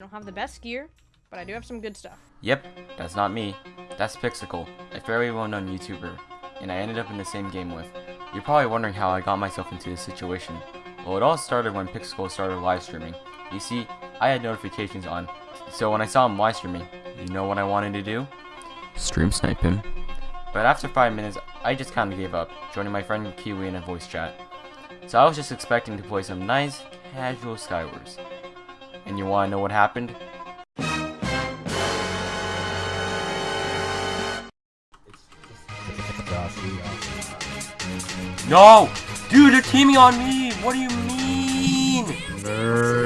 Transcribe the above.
I don't have the best gear, but I do have some good stuff. Yep, that's not me. That's Pixicle, a fairly well-known YouTuber, and I ended up in the same game with. You're probably wondering how I got myself into this situation. Well, it all started when Pixicle started live streaming. You see, I had notifications on, so when I saw him live streaming, you know what I wanted to do? Stream snipe him. But after 5 minutes, I just kinda gave up, joining my friend Kiwi in a voice chat. So I was just expecting to play some nice, casual Skywars. And you wanna know what happened? No! Dude, they're teaming on me! What do you mean? Wait, that's Mystical!